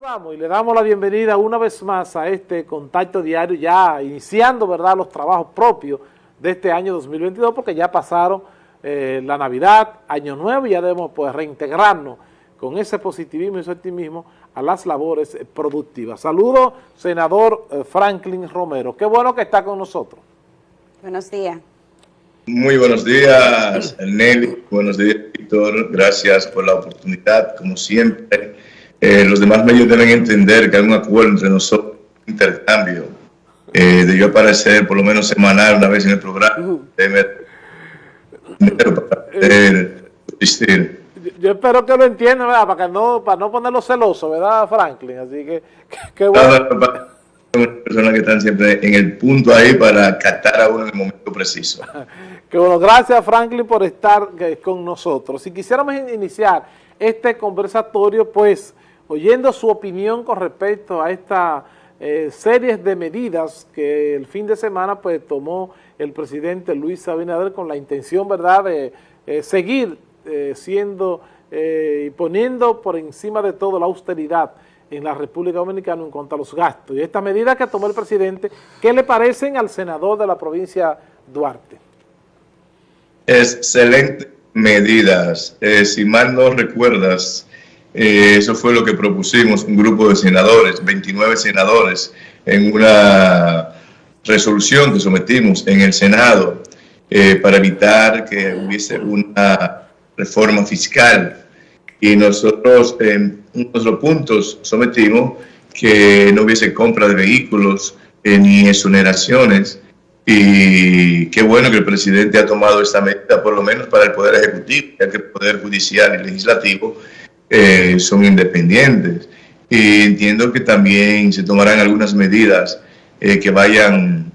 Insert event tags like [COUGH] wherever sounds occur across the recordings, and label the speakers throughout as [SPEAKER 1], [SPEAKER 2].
[SPEAKER 1] Vamos y le damos la bienvenida una vez más a este contacto diario, ya iniciando verdad los trabajos propios de este año 2022, porque ya pasaron eh, la Navidad, Año Nuevo, y ya debemos pues, reintegrarnos con ese positivismo y ese optimismo a las labores productivas. Saludo, senador eh, Franklin Romero. Qué bueno que está con nosotros.
[SPEAKER 2] Buenos días.
[SPEAKER 3] Muy buenos días, Nelly. Buenos días, Víctor. Gracias por la oportunidad, como siempre eh, los demás medios deben entender que hay un acuerdo entre nosotros, un intercambio, eh, de yo aparecer por lo menos semanal una vez en el programa,
[SPEAKER 1] Yo espero que lo entiendan, ¿verdad? Para, que no, para no ponerlo celoso, ¿verdad, Franklin? Así que, qué bueno.
[SPEAKER 3] personas que están siempre en el punto ahí para captar a uno en el momento preciso. [LAUGHS]
[SPEAKER 1] que bueno, gracias Franklin por estar eh, con nosotros. Si quisiéramos iniciar este conversatorio, pues oyendo su opinión con respecto a esta eh, series de medidas que el fin de semana pues tomó el presidente Luis Abinader con la intención, ¿verdad?, de eh, seguir eh, siendo y poniendo por encima de todo la austeridad en la República Dominicana en cuanto a los gastos. Y estas medidas que tomó el presidente, ¿qué le parecen al senador de la provincia Duarte?
[SPEAKER 3] Excelentes medidas. si mal no recuerdas, eh, eso fue lo que propusimos, un grupo de senadores, 29 senadores, en una resolución que sometimos en el Senado eh, para evitar que hubiese una reforma fiscal. Y nosotros en nuestros puntos sometimos que no hubiese compra de vehículos eh, ni exoneraciones. Y qué bueno que el presidente ha tomado esta medida, por lo menos para el Poder Ejecutivo, ya que el Poder Judicial y Legislativo eh, son independientes. Y entiendo que también se tomarán algunas medidas eh, que vayan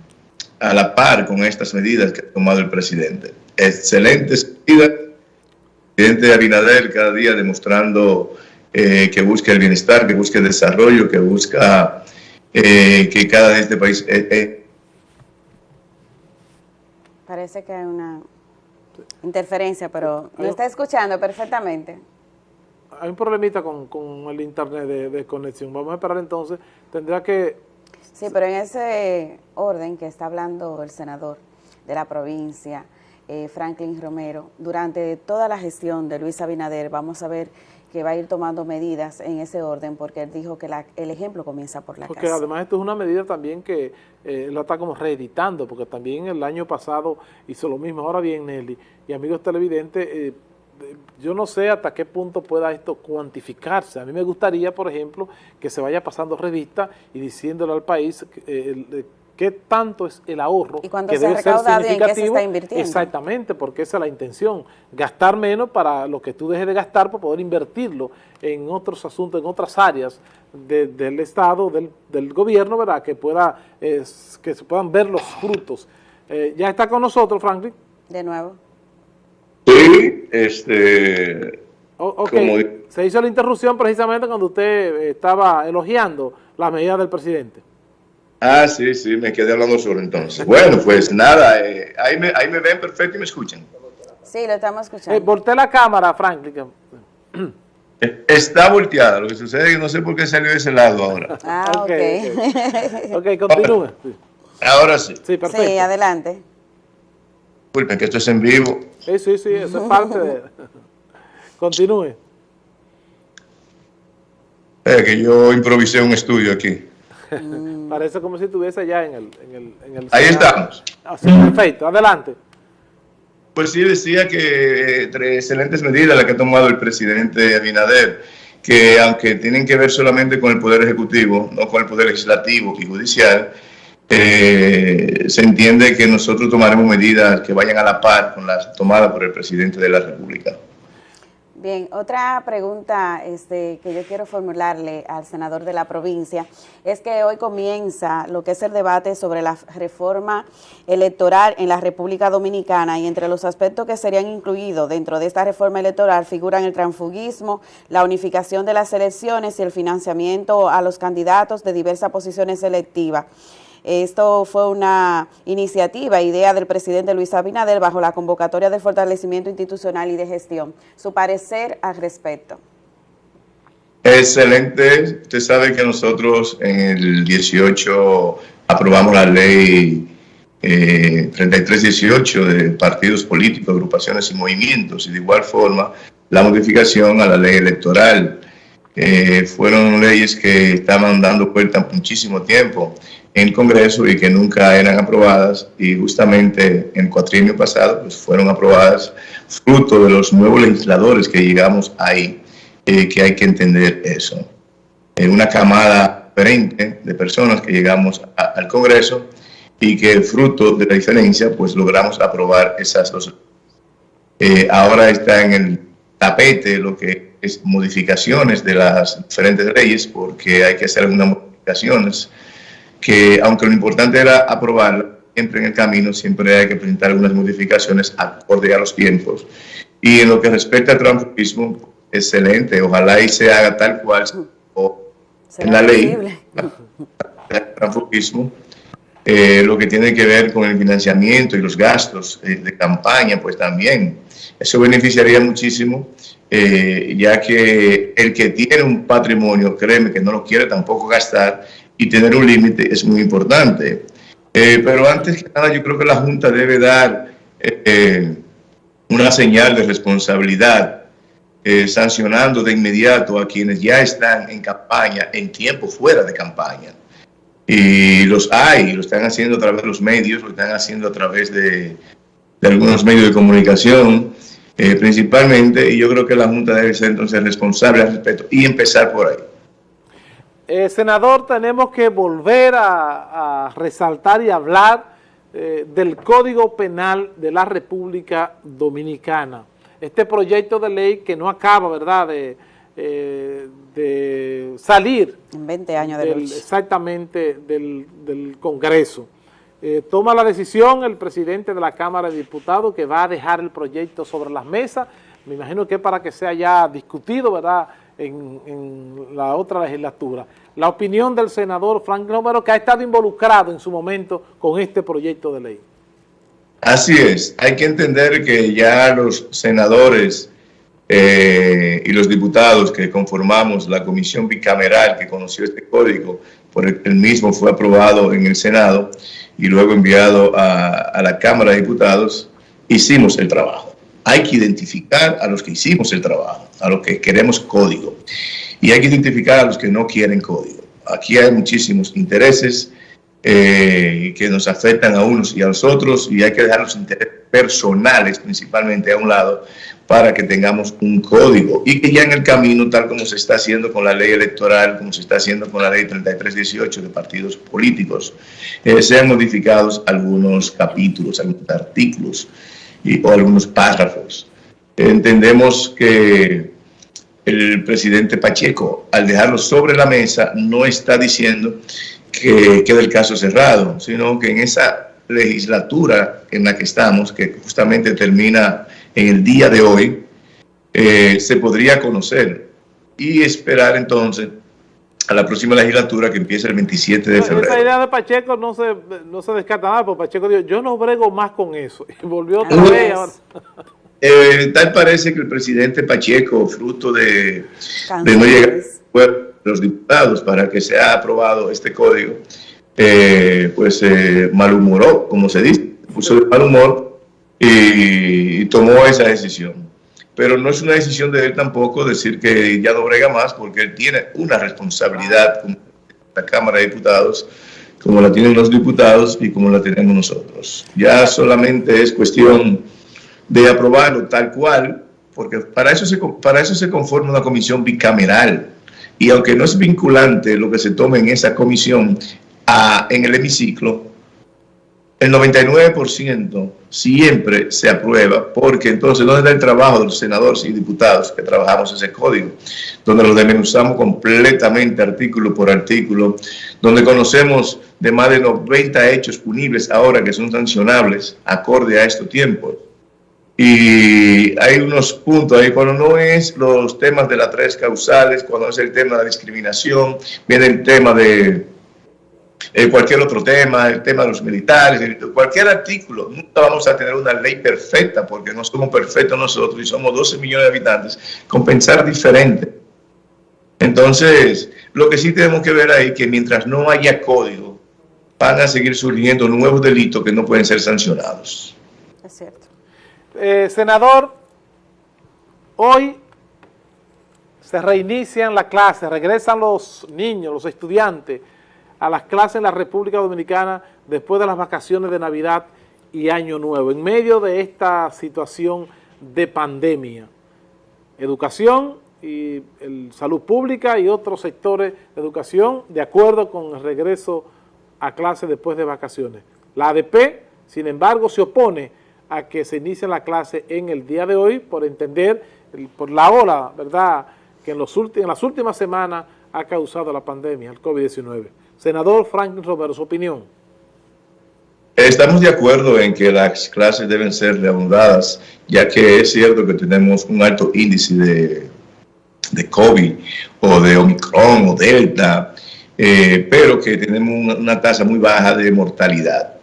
[SPEAKER 3] a la par con estas medidas que ha tomado el presidente. Excelentes medidas. Presidente Abinader cada día demostrando eh, que busca el bienestar, que busca el desarrollo, que busca que cada de este país...
[SPEAKER 2] Parece que hay una interferencia, pero lo está escuchando perfectamente
[SPEAKER 1] hay un problemita con, el internet de, conexión. Vamos a esperar entonces. Tendrá que...
[SPEAKER 2] Sí, pero en ese orden que está hablando el senador de la provincia, eh, Franklin Romero, durante toda la gestión de Luis Abinader, vamos a ver que va a ir tomando medidas en ese orden, porque él dijo que el ejemplo comienza por la
[SPEAKER 1] porque además esto es una medida también que eh, lo está como reeditando, porque también el año pasado hizo lo mismo. Ahora bien, Nelly y amigos televidentes, eh, yo no sé hasta qué punto pueda esto cuantificarse. A mí me gustaría, por ejemplo, que se vaya pasando revista y diciéndole al país eh, qué tanto es el ahorro
[SPEAKER 2] ¿Y que debe ser significativo. se está invirtiendo?
[SPEAKER 1] Exactamente, porque esa es la intención. Gastar menos para lo que tú dejes de gastar para poder invertirlo en otros asuntos, en otras áreas del Estado, del, gobierno, ¿verdad? Que, pueda, que se puedan ver los frutos. Eh, ya está con nosotros, Franklin.
[SPEAKER 2] De nuevo.
[SPEAKER 3] Este...
[SPEAKER 1] Se hizo la interrupción precisamente cuando usted estaba elogiando la medida del presidente.
[SPEAKER 3] Ah, sí, sí, me quedé hablando solo entonces. Bueno, pues nada, eh, ahí, me, ahí me ven perfecto y me escuchan.
[SPEAKER 2] Sí, lo estamos escuchando. Eh,
[SPEAKER 1] volteé la cámara, Franklin.
[SPEAKER 3] Eh, está volteada, lo que sucede es que no sé por qué salió de ese lado ahora.
[SPEAKER 2] Ah, [LAUGHS] ok.
[SPEAKER 1] Ok, okay [LAUGHS] continúe.
[SPEAKER 3] Ahora sí.
[SPEAKER 2] Sí, perfecto. Sí, adelante.
[SPEAKER 3] Disculpen que esto es en vivo.
[SPEAKER 1] Sí, sí, sí, eso es parte de... [LAUGHS] Continúe.
[SPEAKER 3] Es que yo improvisé un estudio aquí.
[SPEAKER 1] Mm. Parece como si estuviese allá en el... En el, en el
[SPEAKER 3] Ahí estamos.
[SPEAKER 1] Así, ah, perfecto, adelante.
[SPEAKER 3] Pues sí, decía que entre excelentes medidas las que ha tomado el presidente Abinader, que aunque tienen que ver solamente con el Poder Ejecutivo, no con el Poder Legislativo y Judicial, eh, se entiende que nosotros tomaremos medidas que vayan a la par con las tomadas por el presidente de la República.
[SPEAKER 2] Bien, otra pregunta este, que yo quiero formularle al senador de la provincia es que hoy comienza lo que es el debate sobre la reforma electoral en la República Dominicana y entre los aspectos que serían incluidos dentro de esta reforma electoral figuran el transfugismo, la unificación de las elecciones y el financiamiento a los candidatos de diversas posiciones selectivas. Esto fue una iniciativa, idea del presidente Luis Abinader bajo la convocatoria del fortalecimiento institucional y de gestión. Su parecer al respecto.
[SPEAKER 3] Excelente. Usted sabe que nosotros en el 18 aprobamos la ley eh, 3318 de partidos políticos, agrupaciones y movimientos, y de igual forma la modificación a la ley electoral. Eh, fueron leyes que estaban dando vuelta muchísimo tiempo en Congreso y que nunca eran aprobadas y justamente en el cuatrienio pasado pues fueron aprobadas fruto de los nuevos legisladores que llegamos ahí, eh, que hay que entender eso. En una camada diferente de personas que llegamos al Congreso y que fruto de la diferencia pues logramos aprobar esas dos. Eh, ahora está en el tapete lo que es modificaciones de las diferentes leyes porque hay que hacer algunas modificaciones que aunque lo importante era aprobar siempre en el camino, siempre hay que presentar algunas modificaciones acorde a los tiempos. Y en lo que respecta al transfugismo, excelente, ojalá y se haga tal cual o en la ley. El [LAUGHS] transfugismo, eh, lo que tiene que ver con el financiamiento y los gastos eh, de campaña, pues también. Eso beneficiaría muchísimo, eh, ya que el que tiene un patrimonio, créeme que no lo quiere tampoco gastar, y tener un límite es muy importante. pero antes que nada, yo creo que la Junta debe dar una señal de responsabilidad, sancionando de inmediato a quienes ya están en campaña, en tiempo fuera de campaña y los hay, lo están haciendo a través de los medios, lo están haciendo a través de, algunos medios de comunicación, eh, principalmente, y yo creo que la Junta debe ser entonces responsable al respecto y empezar por ahí.
[SPEAKER 1] Eh, senador, tenemos que volver a, resaltar y hablar eh, del Código Penal de la República Dominicana. Este proyecto de ley que no acaba, ¿verdad?, de eh, de salir
[SPEAKER 2] en 20 años de
[SPEAKER 1] exactamente del, Congreso. Toma la decisión el presidente de la Cámara de Diputados que va a dejar el proyecto sobre las mesas. Me imagino que para que sea ya discutido ¿verdad? En, la otra legislatura. La opinión del senador Frank Romero que ha estado involucrado en su momento con este proyecto de ley.
[SPEAKER 3] Así es, hay que entender que ya los senadores eh, y los diputados que conformamos la comisión bicameral que conoció este código, por el, mismo fue aprobado en el Senado y luego enviado a, la Cámara de Diputados, hicimos el trabajo. Hay que identificar a los que hicimos el trabajo, a los que queremos código. Y hay que identificar a los que no quieren código. Aquí hay muchísimos intereses eh, que nos afectan a unos y a los otros y hay que dejar los intereses personales principalmente a un lado para que tengamos un código y que ya en el camino, tal como se está haciendo con la ley electoral, como se está haciendo con la ley 3318 de partidos políticos, eh, sean modificados algunos capítulos, algunos artículos y, o algunos párrafos. Entendemos que el presidente Pacheco, al dejarlo sobre la mesa, no está diciendo que quede el caso cerrado, sino que en esa legislatura en la que estamos, que justamente termina en el día de hoy, eh, se podría conocer y esperar entonces a la próxima legislatura que empieza el 27 de febrero.
[SPEAKER 1] Esa idea de Pacheco no se, no se descarta nada, porque Pacheco dijo, yo no brego más con eso. [LAUGHS] Y volvió otra vez. [LAUGHS]
[SPEAKER 3] Eh, tal parece que el presidente Pacheco, fruto de, de no llegar a los diputados para que sea aprobado este código, eh, pues eh, malhumoró, como se dice, puso de mal humor y, tomó esa decisión. Pero no es una decisión de él tampoco decir que ya no brega más, porque él tiene una responsabilidad como la Cámara de Diputados, como la tienen los diputados y como la tenemos nosotros. Ya solamente es cuestión de aprobarlo tal cual, porque para eso se, para eso se conforma una comisión bicameral. Y aunque no es vinculante lo que se tome en esa comisión, en el hemiciclo, el 99% siempre se aprueba, porque entonces, ¿dónde está el trabajo de los senadores y diputados que trabajamos ese código? Donde lo desmenuzamos completamente artículo por artículo, donde conocemos de más de 90 hechos punibles ahora que son sancionables acorde a estos tiempos. Y hay unos puntos ahí, cuando no es los temas de las tres causales, cuando es el tema de la discriminación, viene el tema de eh, cualquier otro tema, el tema de los militares, cualquier artículo. Nunca vamos a tener una ley perfecta porque no somos perfectos nosotros y somos 12 millones de habitantes. Compensar diferente. Entonces, lo que sí tenemos que ver ahí es que mientras no haya código, van a seguir surgiendo nuevos delitos que no pueden ser sancionados.
[SPEAKER 1] Es cierto. Eh, senador, hoy se reinician las clases, regresan los niños, los estudiantes a las clases en la República Dominicana después de las vacaciones de Navidad y Año Nuevo, en medio de esta situación de pandemia. Educación y salud pública y otros sectores de educación de acuerdo con el regreso a clase después de vacaciones. La ADP, sin embargo, se opone a que se inicie la clase en el día de hoy por entender, por la ola, ¿verdad?, que en, los en las últimas semanas ha causado la pandemia, el COVID-19. Senador Franklin Romero, su opinión.
[SPEAKER 3] Estamos de acuerdo en que las clases deben ser reanudadas, ya que es cierto que tenemos un alto índice de, de COVID o de Omicron o Delta, eh, pero que tenemos una, tasa muy baja de mortalidad,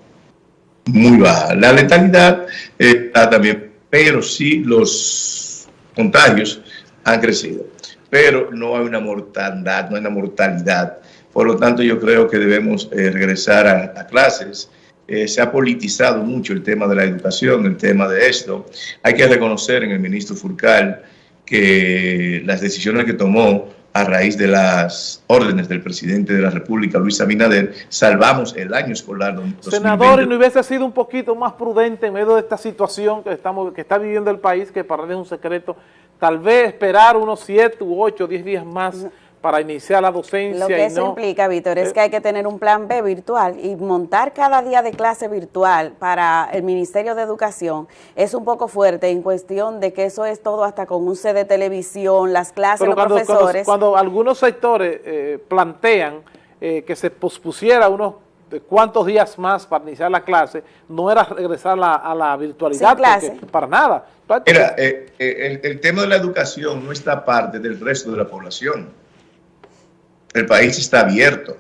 [SPEAKER 3] muy baja. La letalidad está también, pero sí los contagios han crecido, pero no hay una mortandad, no hay una mortalidad. Por lo tanto, yo creo que debemos eh, regresar a clases eh, se ha politizado mucho el tema de la educación, el tema de esto. Hay que reconocer en el ministro Furcal que las decisiones que tomó a raíz de las órdenes del presidente de la República, Luis Abinader, salvamos el año escolar.
[SPEAKER 1] Senador, ¿y no hubiese sido un poquito más prudente en medio de esta situación que, estamos, que está viviendo el país, que para él es un secreto, tal vez esperar unos 7 u 8, 10 días más para iniciar la docencia.
[SPEAKER 2] Lo que eso implica, Víctor, es eh, que hay que tener un plan B virtual y montar cada día de clase virtual para el Ministerio de Educación es un poco fuerte en cuestión de que eso es todo hasta con un C de televisión, las clases, los profesores.
[SPEAKER 1] Cuando, algunos sectores eh, plantean eh, que se pospusiera unos cuántos días más para iniciar la clase, no era regresar a la virtualidad, para nada.
[SPEAKER 3] Mira, el, el tema de la educación no está parte del resto de la población el país está abierto.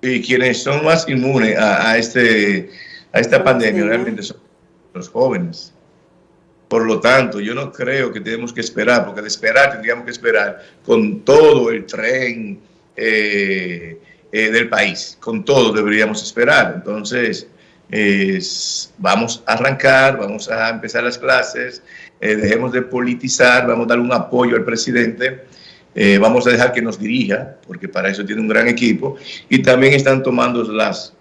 [SPEAKER 3] Y quienes son más inmunes a, este, a esta pandemia realmente son los jóvenes. Por lo tanto, yo no creo que tenemos que esperar, porque de esperar tendríamos que esperar con todo el tren eh, eh, del país, con todo deberíamos esperar. Entonces, vamos a arrancar, vamos a empezar las clases, eh, dejemos de politizar, vamos a dar un apoyo al presidente eh, vamos a dejar que nos dirija, porque para eso tiene un gran equipo, y también están tomando las,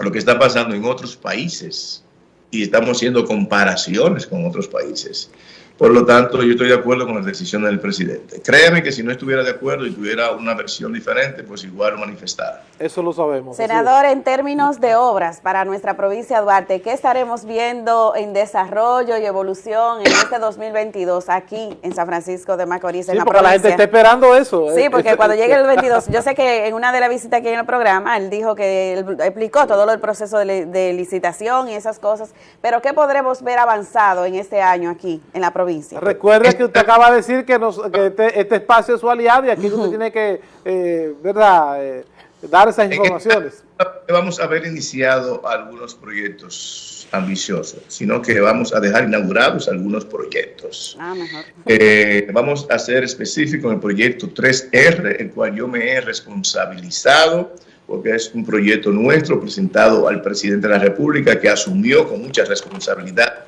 [SPEAKER 3] lo que está pasando en otros países, y estamos haciendo comparaciones con otros países. Por lo tanto, yo estoy de acuerdo con las decisiones del presidente. Créeme que si no estuviera de acuerdo y tuviera una versión diferente, pues igual lo manifestara.
[SPEAKER 1] Eso lo sabemos.
[SPEAKER 2] Senador, en términos de obras para nuestra provincia de Duarte, ¿qué estaremos viendo en desarrollo y evolución en este 2022 aquí en San Francisco de Macorís,
[SPEAKER 1] en la porque la gente está esperando eso.
[SPEAKER 2] Sí, porque cuando llegue el 22, yo sé que en una de las visitas aquí en el programa, él dijo que él explicó todo lo del proceso de, de licitación y esas cosas, pero ¿qué podremos ver avanzado en este año aquí en la provincia?
[SPEAKER 1] Recuerde que usted acaba de decir que, este, este, espacio es su aliado y aquí usted tiene que, eh, ¿verdad?, eh, dar esas informaciones.
[SPEAKER 3] Vamos a haber iniciado algunos proyectos ambiciosos, sino que vamos a dejar inaugurados algunos proyectos. Ah, mejor. Eh, vamos a ser específicos en el proyecto 3R, el cual yo me he responsabilizado porque es un proyecto nuestro presentado al presidente de la República que asumió con mucha responsabilidad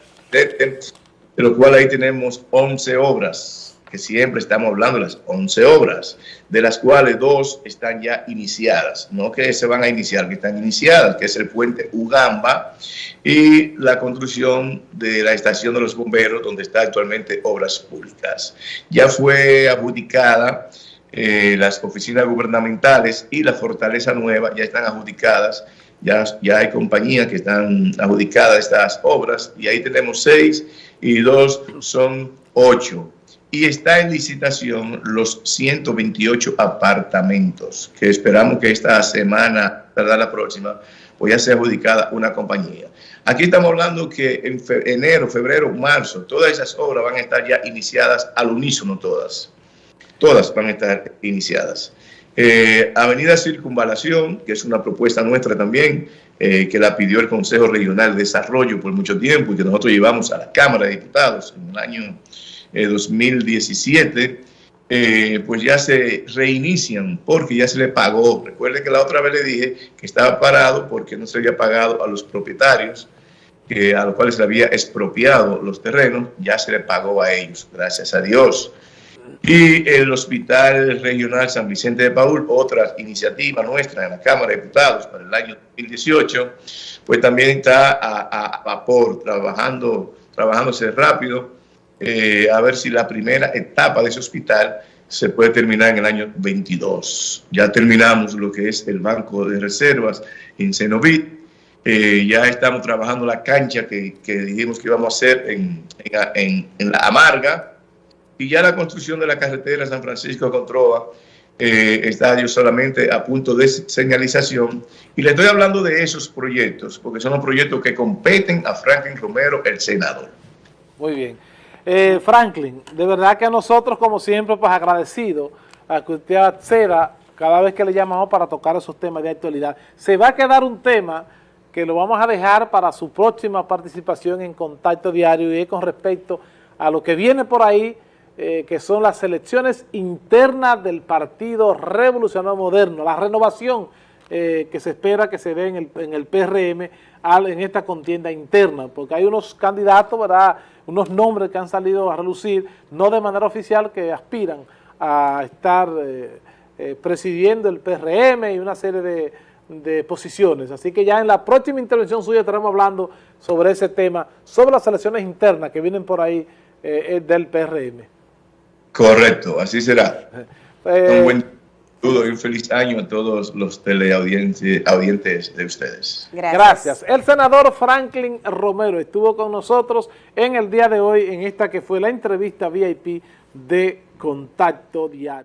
[SPEAKER 3] de lo cual ahí tenemos 11 obras, que siempre estamos hablando de las 11 obras, de las cuales dos están ya iniciadas, no que se van a iniciar, que están iniciadas, que es el puente Ugamba y la construcción de la estación de los bomberos, donde está actualmente Obras Públicas. Ya fue adjudicada eh, las oficinas gubernamentales y la Fortaleza Nueva ya están adjudicadas ya, ya hay compañías que están adjudicadas estas obras y ahí tenemos seis y dos son ocho. Y está en licitación los 128 apartamentos que esperamos que esta semana, verdad, la próxima, pues ya sea adjudicada una compañía. Aquí estamos hablando que en enero, febrero, marzo, todas esas obras van a estar ya iniciadas al unísono todas. Todas van a estar iniciadas. Eh, Avenida Circunvalación, que es una propuesta nuestra también, eh, que la pidió el Consejo Regional de Desarrollo por mucho tiempo y que nosotros llevamos a la Cámara de Diputados en el año 2017. eh, pues ya se reinician porque ya se le pagó. Recuerden que la otra vez le dije que estaba parado porque no se había pagado a los propietarios, a los cuales se había expropiado los terrenos, ya se le pagó a ellos, gracias a Dios. Y el Hospital Regional San Vicente de Paul, otra iniciativa nuestra en la Cámara de Diputados para el año 2018, pues también está a, vapor, trabajando, trabajándose rápido, eh, a ver si la primera etapa de ese hospital se puede terminar en el año 22. Ya terminamos lo que es el banco de reservas en Cenovit, eh, ya estamos trabajando la cancha que, dijimos que íbamos a hacer en, en, la Amarga, y ya la construcción de la carretera San Francisco Controa eh, está solamente a punto de señalización. Y le estoy hablando de esos proyectos, porque son los proyectos que competen a Franklin Romero, el senador.
[SPEAKER 1] Muy bien. Eh, Franklin, de verdad que a nosotros, como siempre, pues agradecido a que usted acceda cada vez que le llamamos para tocar esos temas de actualidad. Se va a quedar un tema que lo vamos a dejar para su próxima participación en Contacto Diario y es con respecto a lo que viene por ahí, eh, que son las elecciones internas del Partido Revolucionario Moderno, la renovación eh, que se espera que se dé en el, en el PRM en esta contienda interna, porque hay unos candidatos, ¿verdad?, unos nombres que han salido a relucir, no de manera oficial, que aspiran a estar eh, presidiendo el PRM y una serie de, posiciones. Así que ya en la próxima intervención suya estaremos hablando sobre ese tema, sobre las elecciones internas que vienen por ahí del PRM.
[SPEAKER 3] Correcto, así será. Eh, un buen saludo y un feliz año a todos los teleaudientes de ustedes.
[SPEAKER 1] Gracias. Gracias. El senador Franklin Romero estuvo con nosotros en el día de hoy en esta que fue la entrevista VIP de Contacto Diario.